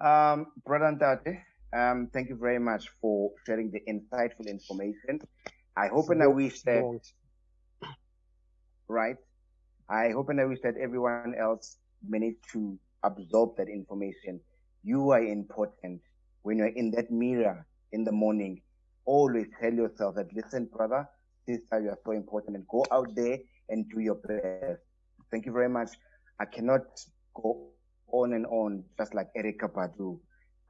Um, Brother Ntate, um, thank you very much for sharing the insightful information. I hope and I wish that, right? I hope and I wish that everyone else managed to absorb that information. You are important. When you're in that mirror in the morning, always tell yourself that, listen, brother, sister, you are so important and go out there and do your best. Thank you very much. I cannot go on and on just like Erykah Badu.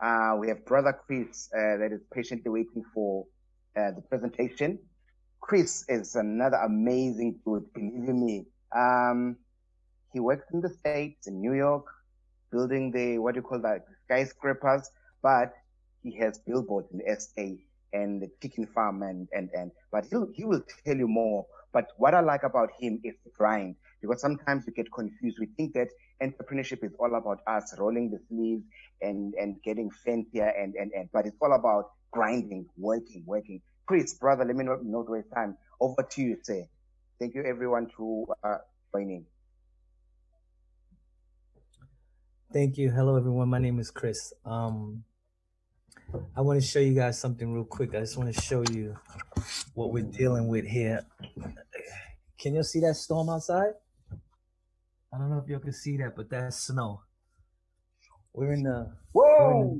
Uh, we have brother Chris uh, that is patiently waiting for uh, the presentation. Chris is another amazing dude, believe me. Um, he works in the States, in New York, building the, what do you call that, skyscrapers, but he has billboards in the SA and the chicken farm and, and, and, but he'll, he will tell you more. But what I like about him is the grind because sometimes we get confused. We think that entrepreneurship is all about us rolling the sleeves and, and getting fancier and, and, and, but it's all about grinding, working, working. Chris, brother, let me not, not waste time. Over to you, sir. Thank you everyone to uh, joining. Thank you. Hello, everyone. My name is Chris. Um, I want to show you guys something real quick. I just want to show you what we're dealing with here. Can you see that storm outside? I don't know if y'all can see that, but that's snow. We're in the whoa.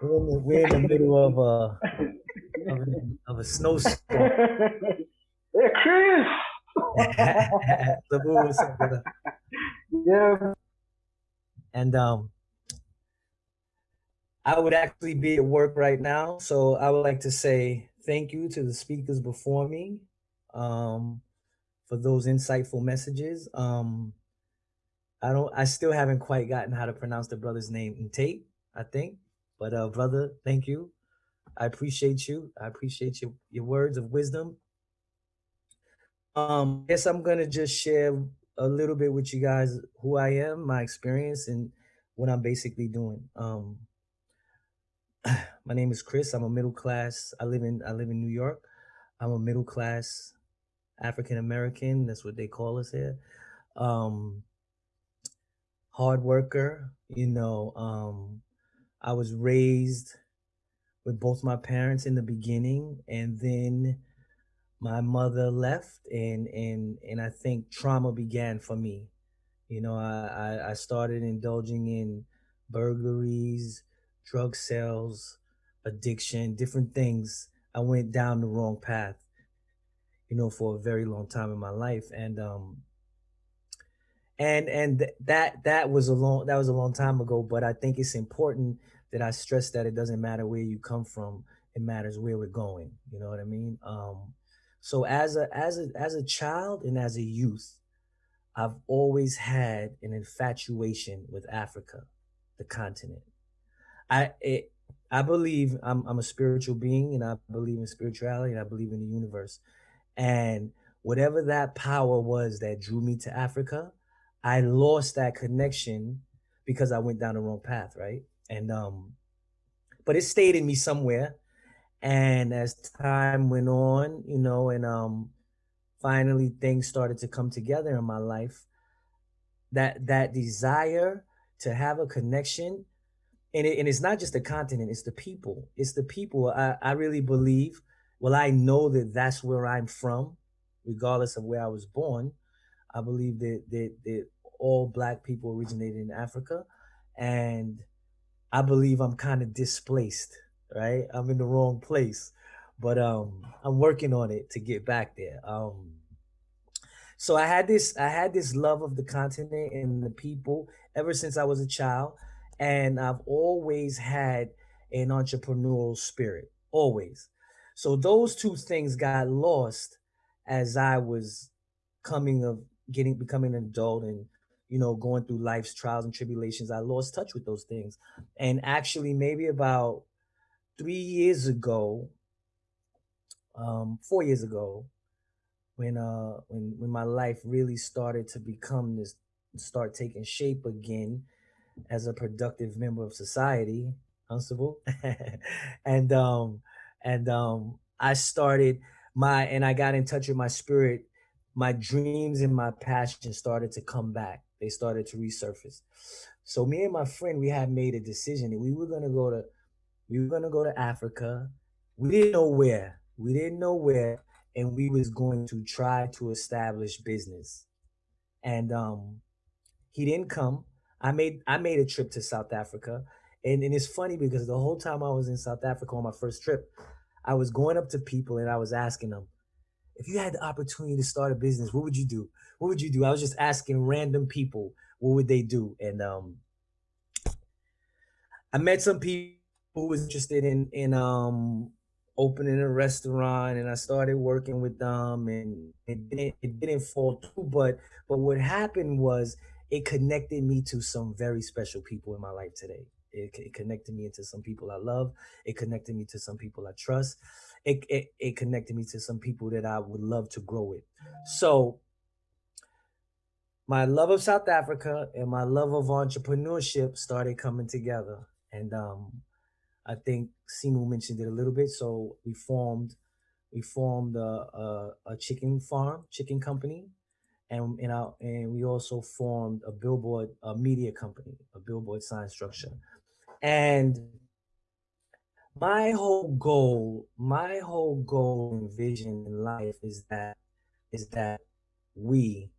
We're in the, we're in the, middle of a of a, of a snowstorm. Hey, Chris. yeah. And um, I would actually be at work right now, so I would like to say thank you to the speakers before me um, for those insightful messages. Um, I don't. I still haven't quite gotten how to pronounce the brother's name in Tate. I think, but uh, brother, thank you. I appreciate you. I appreciate your your words of wisdom. Um, I guess I'm gonna just share a little bit with you guys who I am, my experience, and what I'm basically doing. Um, my name is Chris. I'm a middle class. I live in I live in New York. I'm a middle class African American. That's what they call us here. Um, hard worker. You know, um, I was raised with both my parents in the beginning, and then my mother left, and and and I think trauma began for me. You know, I I, I started indulging in burglaries, drug sales, addiction, different things. I went down the wrong path, you know, for a very long time in my life, and um, and and that that was a long that was a long time ago but i think it's important that i stress that it doesn't matter where you come from it matters where we're going you know what i mean? Um so as a as a as a child and as a youth i've always had an infatuation with africa the continent. I it, i believe I'm, I'm a spiritual being and i believe in spirituality and i believe in the universe. And whatever that power was that drew me to africa I lost that connection because I went down the wrong path, right? And um, but it stayed in me somewhere. And as time went on, you know, and um, finally things started to come together in my life. That that desire to have a connection, and it, and it's not just the continent; it's the people. It's the people. I I really believe. Well, I know that that's where I'm from, regardless of where I was born. I believe that that that all black people originated in Africa, and I believe I'm kind of displaced. Right, I'm in the wrong place, but um, I'm working on it to get back there. Um, so I had this I had this love of the continent and the people ever since I was a child, and I've always had an entrepreneurial spirit, always. So those two things got lost as I was coming of getting becoming an adult and you know going through life's trials and tribulations i lost touch with those things. And actually maybe about three years ago um four years ago when uh when when my life really started to become this start taking shape again as a productive member of society Huntsville and um and um I started my and I got in touch with my spirit my dreams and my passion started to come back. They started to resurface. So me and my friend, we had made a decision that we were gonna go to, we were gonna go to Africa. We didn't know where. We didn't know where, and we was going to try to establish business. And um, he didn't come. I made I made a trip to South Africa, and and it's funny because the whole time I was in South Africa on my first trip, I was going up to people and I was asking them, if you had the opportunity to start a business, what would you do? What would you do? I was just asking random people what would they do, and um, I met some people who was interested in in um opening a restaurant, and I started working with them, and it didn't it didn't fall through, but but what happened was it connected me to some very special people in my life today. It, it, connected me into some people I love. It connected me to some people I trust. It, it, it connected me to some people that I would love to grow with. So my love of South Africa and my love of entrepreneurship started coming together. And um, I think Simu mentioned it a little bit. So we formed we formed a, a, a chicken farm, chicken company, and and, our, and we also formed a billboard a media company, a billboard sign structure. And my whole goal, my whole goal and vision in life is that is that we,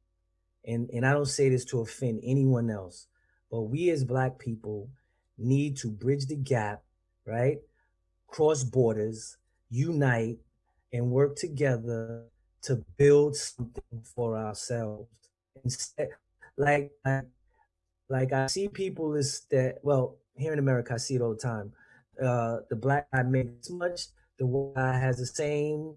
and, and I don't say this to offend anyone else, but we as black people need to bridge the gap, right? Cross borders, unite, and work together to build something for ourselves. Instead, like, like, I see people is that well, here in America, I see it all the time. Uh, the black guy makes much, the white guy has the same,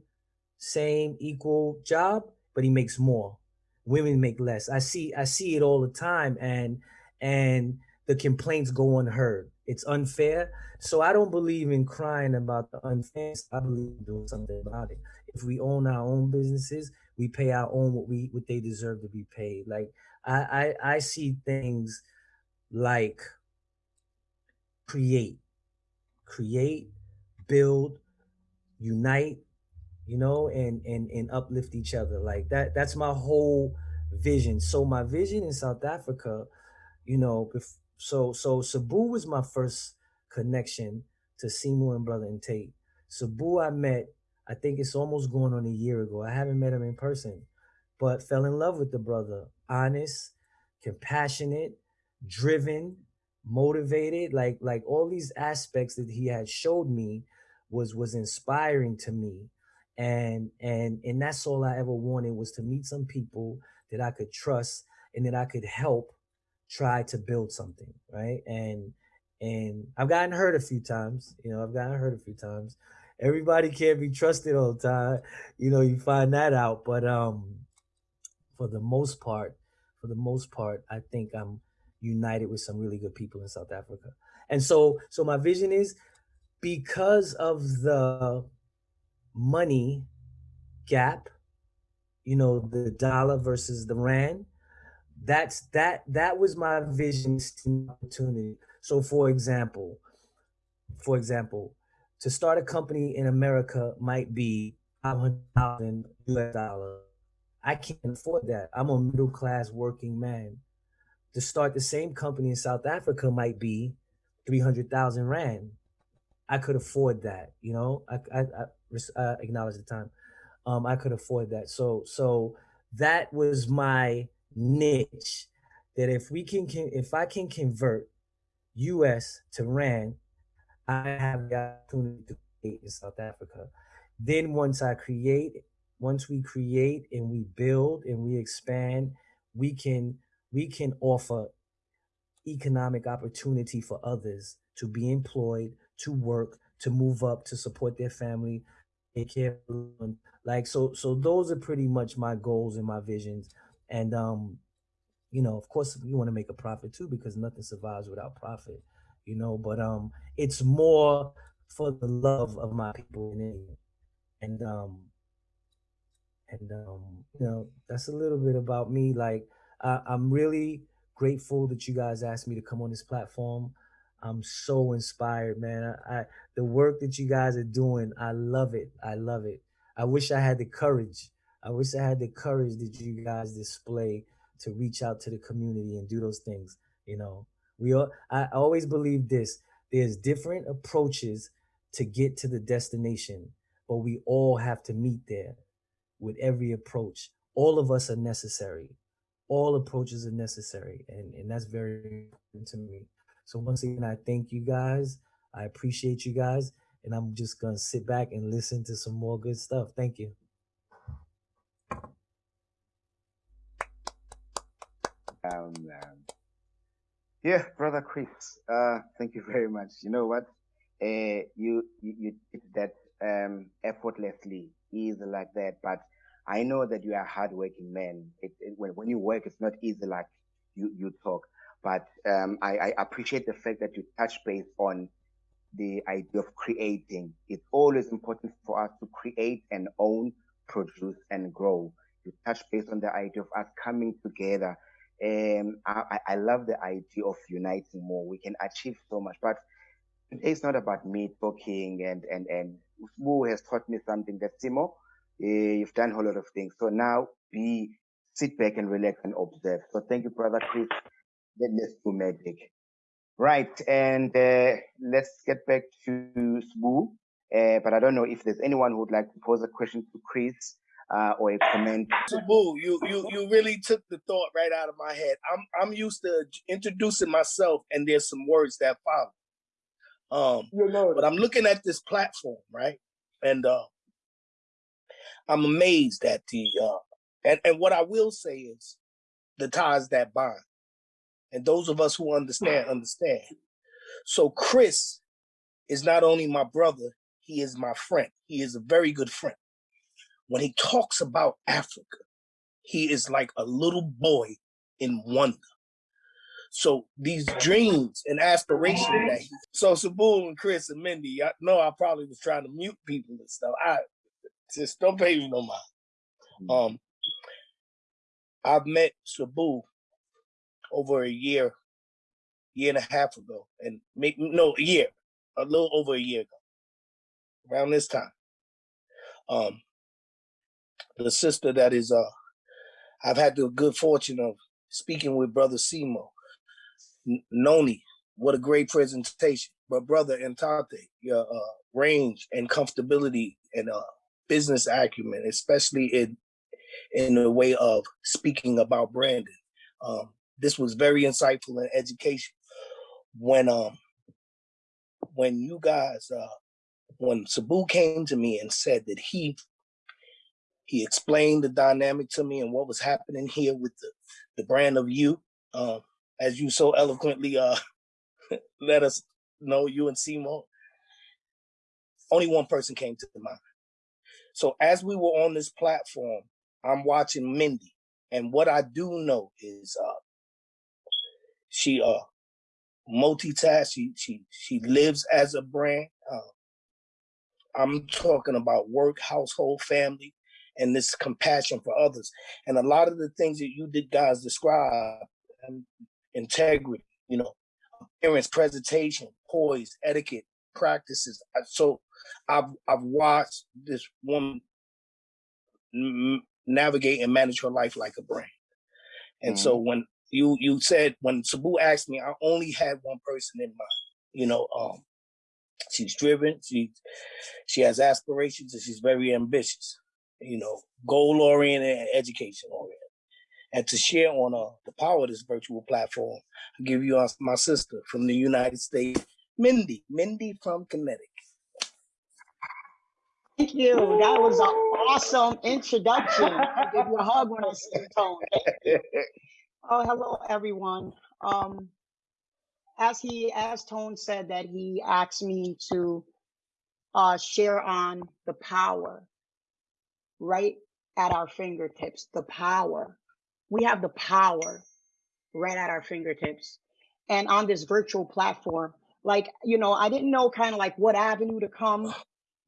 same equal job, but he makes more. Women make less. I see, I see it all the time, and and the complaints go unheard. It's unfair. So I don't believe in crying about the unfair. I believe in doing something about it. If we own our own businesses, we pay our own what we what they deserve to be paid. Like I I, I see things like create, create, build, unite, you know, and and and uplift each other. Like that. That's my whole vision. So my vision in South Africa, you know, so so Sabu was my first connection to Simu and Brother and Tate. Sabu I met, I think it's almost going on a year ago. I haven't met him in person, but fell in love with the brother. Honest, compassionate, driven, motivated like like all these aspects that he had showed me was was inspiring to me. And and and that's all i ever wanted was to meet some people that i could trust and that i could help try to build something right? And and i've gotten hurt a few times you know i've gotten hurt a few times. Everybody can't be trusted all the time you know you find that out. But um for the most part for the most part i think i'm united with some really good people in South Africa. And so, so my vision is because of the money gap, you know, the dollar versus the rand, that's that that was my vision opportunity. So for example, for example, to start a company in America might be 500,000 US dollars. I can't afford that. I'm a middle class working man to start the same company in South Africa might be 300,000 Rand. I could afford that, you know, I, I, I, I acknowledge the time. Um, I could afford that. So, so that was my niche that if we can, can if I can convert US to Rand, I have the opportunity to create in South Africa. Then once I create, once we create and we build and we expand, we can we can offer economic opportunity for others to be employed, to work, to move up, to support their family, take care like so so those are pretty much my goals and my visions. And um, you know, of course you want to make a profit too because nothing survives without profit, you know, but um it's more for the love of my people and um and um you know that's a little bit about me like uh, I'm really grateful that you guys asked me to come on this platform. I'm so inspired, man. I, I, the work that you guys are doing, I love it. I love it. I wish I had the courage. I wish I had the courage that you guys display to reach out to the community and do those things. You know, We all, I always believe this. There's different approaches to get to the destination, but we all have to meet there with every approach. All of us are necessary. All approaches are necessary. And, and that's very important to me. So once again, I thank you guys. I appreciate you guys. And I'm just going to sit back and listen to some more good stuff. Thank you. Um, um, yeah, brother Chris, uh, thank you very much. You know what? Uh, you, you, you did that um, effortlessly, easy like that. But I know that you are hardworking man. It, it, when, when you work, it's not easy like you, you talk. But um, I, I appreciate the fact that you touch base on the idea of creating. It's always important for us to create and own, produce and grow. You touch base on the idea of us coming together. Um, I, I love the idea of uniting more. We can achieve so much, but it's not about me talking and, and, and who has taught me something that Simo, you've done a whole lot of things. So now be sit back and relax and observe. So thank you, brother Chris. Let's do magic. Right, and uh, let's get back to Sbu. Uh, but I don't know if there's anyone who would like to pose a question to Chris uh, or a comment. Sbu, you you you really took the thought right out of my head. I'm I'm used to introducing myself, and there's some words that follow. Um, you know, but I'm looking at this platform, right, and uh, I'm amazed at the uh, and and what I will say is the ties that bind. And those of us who understand, understand. So Chris is not only my brother, he is my friend. He is a very good friend. When he talks about Africa, he is like a little boy in wonder. So these dreams and aspirations that he, so Sabul and Chris and Mindy, I know I probably was trying to mute people and stuff. I just don't pay me no mind. Hmm. Um, I've met Sabu over a year, year and a half ago, and make no a year, a little over a year ago, around this time. Um, the sister that is uh, I've had the good fortune of speaking with Brother Simo, Noni. What a great presentation, but Brother Entate, your uh, range and comfortability and uh, business acumen, especially in in the way of speaking about Brandon. Um, this was very insightful and educational. When um when you guys uh when Sabu came to me and said that he he explained the dynamic to me and what was happening here with the the brand of you, um, as you so eloquently uh let us know you and Simo. Only one person came to mind. So as we were on this platform, I'm watching Mindy. And what I do know is uh, she uh multitask. She she she lives as a brand. Uh, I'm talking about work, household, family, and this compassion for others. And a lot of the things that you did guys describe, um, integrity, you know, appearance, presentation, poise, etiquette, practices. So I've I've watched this woman navigate and manage her life like a brand. And mm -hmm. so when you you said when Sabu asked me, I only had one person in mind. You know, um, she's driven, she she has aspirations, and she's very ambitious. You know, goal oriented and education oriented. And to share on uh, the power of this virtual platform, I give you uh, my sister from the United States, Mindy. Mindy from Connecticut. Thank you. That was an awesome introduction. I give you a hug when I see Tone. Oh, hello, everyone. Um, as he, as Tone said that he asked me to uh, share on the power right at our fingertips, the power. We have the power right at our fingertips. And on this virtual platform, like, you know, I didn't know kind of like what avenue to come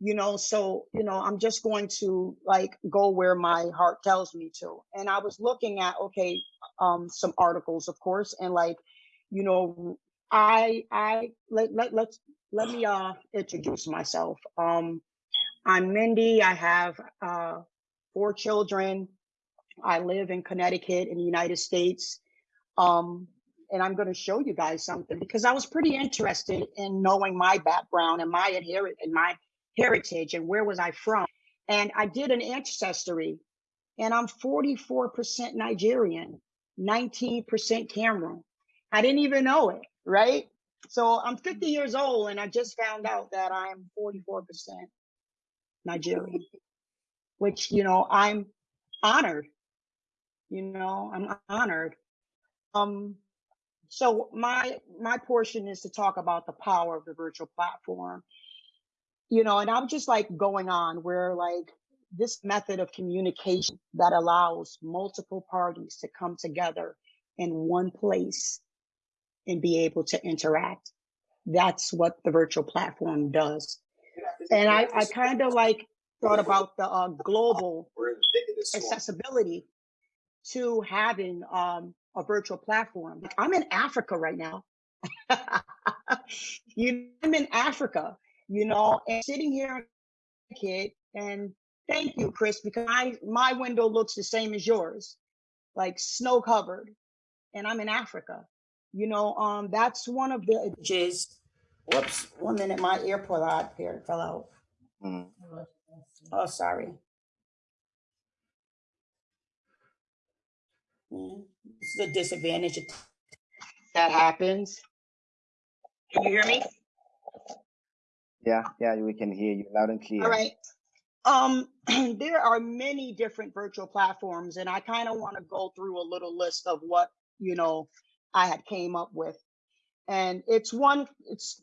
you know so you know i'm just going to like go where my heart tells me to. And i was looking at okay um some articles of course and like you know i i let, let let's let me uh introduce myself. Um i'm mindy. I have uh four children. I live in connecticut in the united states. Um and I'm going to show you guys something because I was pretty interested in knowing my background and my inherit and my heritage and where was I from. And I did an ancestry and I'm 44% Nigerian, 19% Cameroon. I didn't even know it, right? So I'm 50 years old and I just found out that I'm 44% Nigerian, which, you know, I'm honored. You know, I'm honored. Um, so my my portion is to talk about the power of the virtual platform. You know, and I'm just like going on where like this method of communication that allows multiple parties to come together in one place and be able to interact. That's what the virtual platform does. And I, I kind of like thought about the uh, global accessibility to having um, a virtual platform. Like I'm in Africa right now. you, I'm in Africa, you know, and sitting here, kid, and thank you, Chris, because I, my window looks the same as yours, like snow covered, and I'm in Africa. You know, um, that's one of the edges. Whoops, one minute, my AirPod here fell out. Mm. Oh, sorry. Mm, this is a disadvantage that happens. Can you hear me? Yeah, yeah, we can hear you loud and clear. All right. Um, there are many different virtual platforms, and I kind of want to go through a little list of what you know I had came up with. And it's one, it's,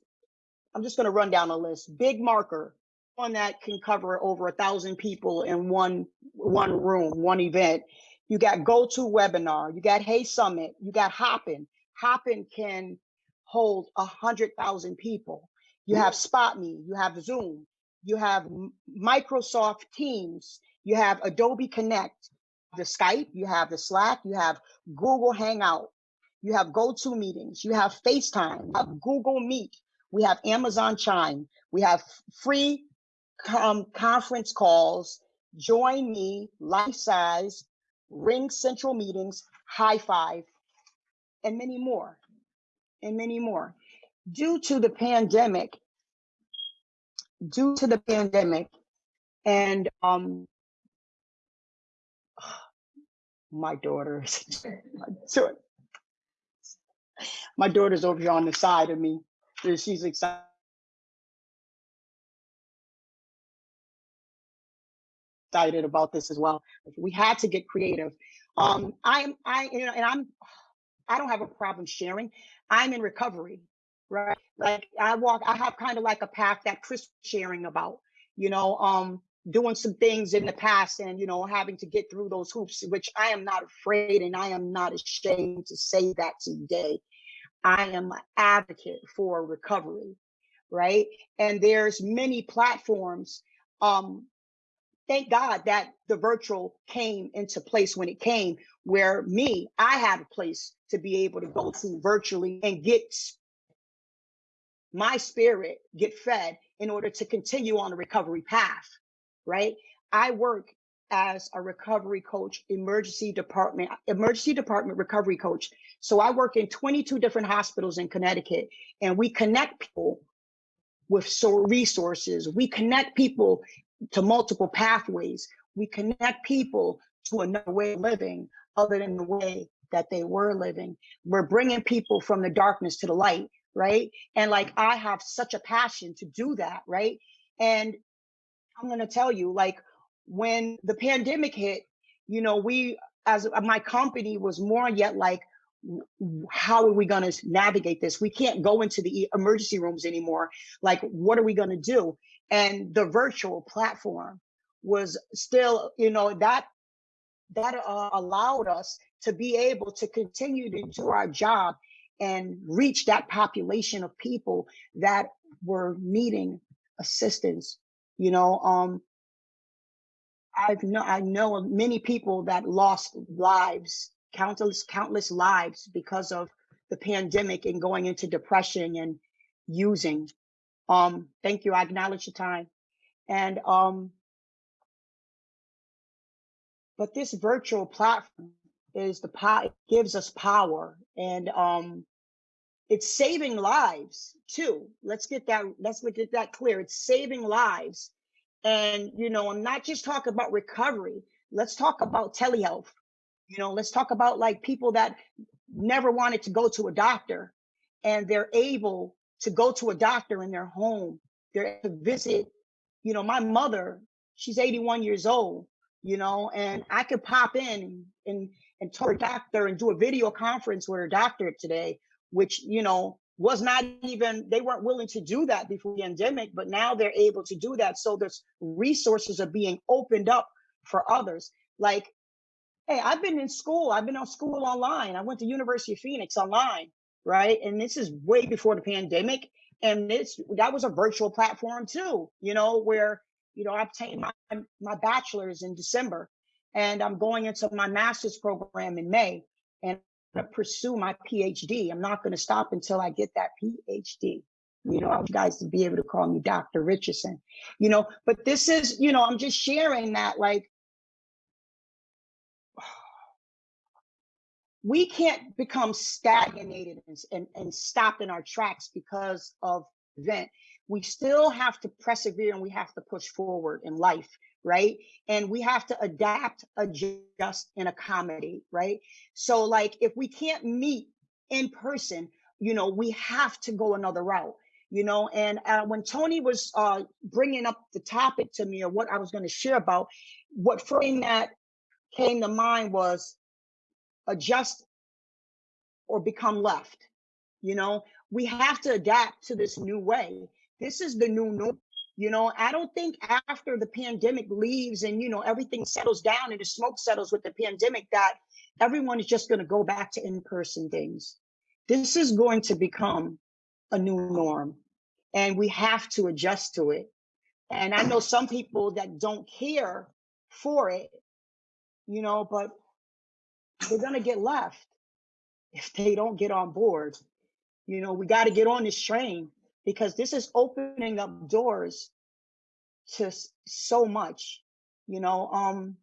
I'm just going to run down a list. BigMarker, one that can cover over a thousand people in one, one room, one event. You got GoToWebinar, you got HeySummit, you got Hopin. Hopin can hold a hundred thousand people. You have SpotMe, you have Zoom, you have Microsoft Teams, you have Adobe Connect, the Skype, you have the Slack, you have Google Hangout, you have GoToMeetings, you have FaceTime, you have Google Meet, we have Amazon Chime, we have free um, conference calls, Join Me, Lifesize, Ring Central Meetings, Highfive, and many more, and many more. Due to the pandemic, due to the pandemic, and um, my daughters, my daughter daughter's over here on the side of me. She's excited. excited about this as well. We had to get creative. Um, I'm, I, you know, and I'm, I don't have a problem sharing. I'm in recovery, right? Like I walk, I have kind of like a path that Chris sharing about, you know, um, doing some things in the past and, you know, having to get through those hoops, which I am not afraid and I am not ashamed to say that today. I am an advocate for recovery, right? And there's many platforms. Um, thank God that the virtual came into place when it came, where me, I had a place to be able to go to virtually and get my spirit get fed in order to continue on the recovery path, right? I work as a recovery coach, emergency department, emergency department recovery coach. So I work in 22 different hospitals in Connecticut and we connect people with so resources. We connect people to multiple pathways. We connect people to another way of living other than the way that they were living. We're bringing people from the darkness to the light, right? And like I have such a passion to do that, right? And I'm going to tell you, like, when the pandemic hit, you know, we, as my company was more yet like, how are we going to navigate this? We can't go into the emergency rooms anymore. Like, what are we going to do? And the virtual platform was still, you know, that that uh, allowed us to be able to continue to do our job and reach that population of people that were needing assistance. You know, um, I've know I know many people that lost lives, countless countless lives because of the pandemic and going into depression and using. Um, thank you. I acknowledge your time. And um, but this virtual platform is the power gives us power and um it's saving lives too. Let's get that let's get that clear. It's saving lives. And you know i'm not just talking about recovery. Let's talk about telehealth. You know let's talk about like people that never wanted to go to a doctor and they're able to go to a doctor in their home. They're to visit you know my mother she's 81 years old you know and i could pop in and and talk to her doctor and do a video conference with her doctor today which you know was not even they weren't willing to do that before the pandemic but now they're able to do that. So there's resources are being opened up for others. Like hey i've been in school i've been on school online. I went to university of phoenix online right? And this is way before the pandemic. And this that was a virtual platform too you know where you know i obtained my my bachelor's in december and i'm going into my master's program in may. And to pursue my PhD. I'm not going to stop until I get that PhD. You know, I want you guys to be able to call me Dr. Richardson. You know, but this is, you know, I'm just sharing that like we can't become stagnated and, and, and stop in our tracks because of event. We still have to persevere and we have to push forward in life right? And we have to adapt, adjust, and accommodate, right? So, like, if we can't meet in person, you know, we have to go another route, you know. And uh, when Tony was uh, bringing up the topic to me or what I was going to share about, what frame that came to mind was adjust or become left. You know, we have to adapt to this new way. This is the new norm. You know, I don't think after the pandemic leaves and, you know, everything settles down and the smoke settles with the pandemic that everyone is just going to go back to in person things. This is going to become a new norm and we have to adjust to it. And I know some people that don't care for it, you know, but they're going to get left if they don't get on board. You know, we got to get on this train because this is opening up doors to so much you know um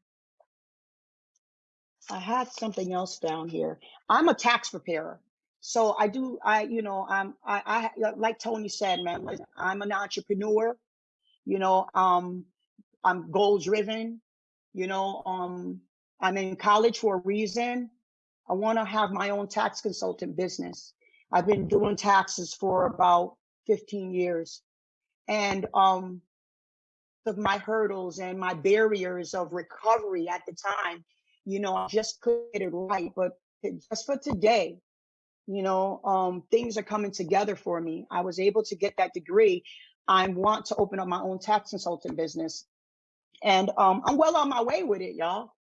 i had something else down here. I'm a tax preparer so i do i you know i'm i, I like tony said man i'm an entrepreneur you know um i'm goal driven you know um i'm in college for a reason. I want to have my own tax consultant business. I've been doing taxes for about 15 years. And um, of my hurdles and my barriers of recovery at the time, you know, I just couldn't get it right. But just for today, you know, um, things are coming together for me. I was able to get that degree. I want to open up my own tax consultant business. And um, I'm well on my way with it, y'all.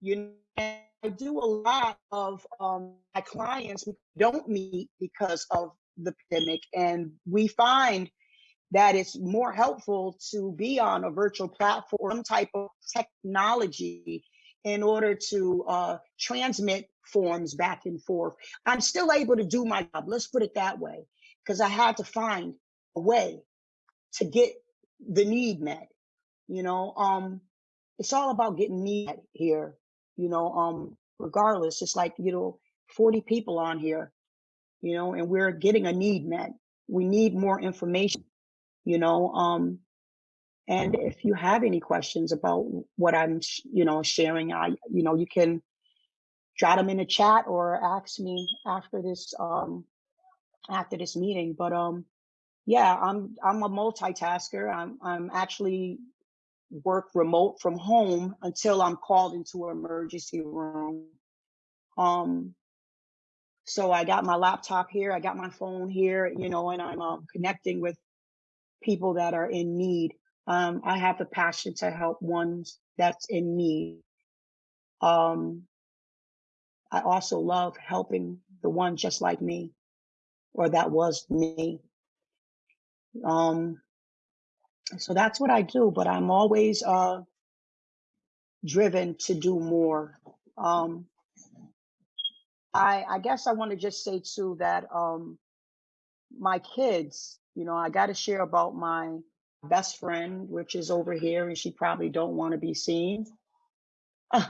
You know, I do a lot of um, my clients don't meet because of the pandemic. And we find that it's more helpful to be on a virtual platform, type of technology in order to uh, transmit forms back and forth. I'm still able to do my job. Let's put it that way, because I had to find a way to get the need met. You know, um, it's all about getting need here. You know, um, regardless, it's like you know, 40 people on here you know, and we're getting a need met. We need more information, you know. Um, and if you have any questions about what I'm, you know, sharing, I, you know, you can jot them in the chat or ask me after this, um, after this meeting. But um, yeah, I'm I'm a multitasker. I'm I'm actually work remote from home until I'm called into an emergency room. Um, so I got my laptop here, I got my phone here, you know, and I'm um, connecting with people that are in need. Um, I have the passion to help ones that's in need. Um, I also love helping the one just like me, or that was me. Um, so that's what I do, but I'm always uh, driven to do more. Um, I, I guess I want to just say too that um, my kids, you know, I got to share about my best friend, which is over here, and she probably don't want to be seen.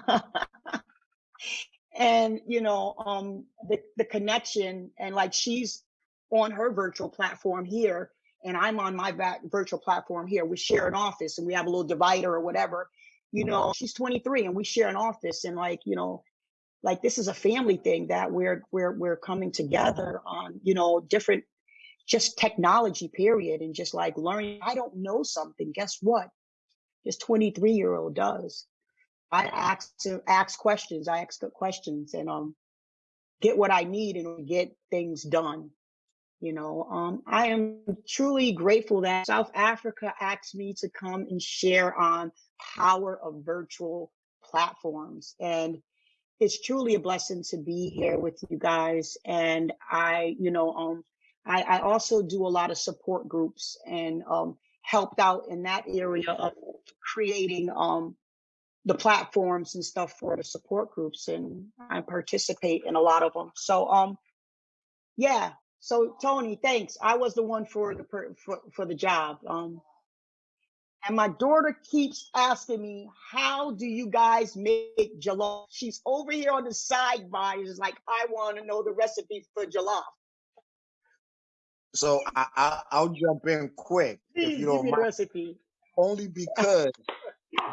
and you know um the the connection and like she's on her virtual platform here and i'm on my back virtual platform here. We share an office and we have a little divider or whatever. You know she's 23 and we share an office and like you know like this is a family thing that we're we're we're coming together on you know different just technology period and just like learning i don't know something guess what this 23 year old does I ask ask questions. I ask questions and um get what I need and get things done. You know, um, I am truly grateful that South Africa asked me to come and share on power of virtual platforms. And it's truly a blessing to be here with you guys. And I, you know, um, I, I also do a lot of support groups and um, helped out in that area of creating um, the platforms and stuff for the support groups and I participate in a lot of them. So um yeah, so Tony, thanks. I was the one for the for, for the job. Um and my daughter keeps asking me, how do you guys make jollof? She's over here on the side sidebar. She's like, I want to know the recipe for jollof. So I, I, will jump in quick Please if you don't mind. recipe. Only because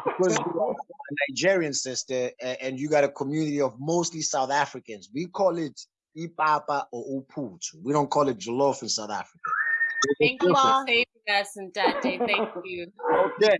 because you're a Nigerian sister and you got a community of mostly South Africans. We call it ipapa or uput. We don't call it jollof in South Africa. Thank you all for saving us and that day. Thank you. Okay.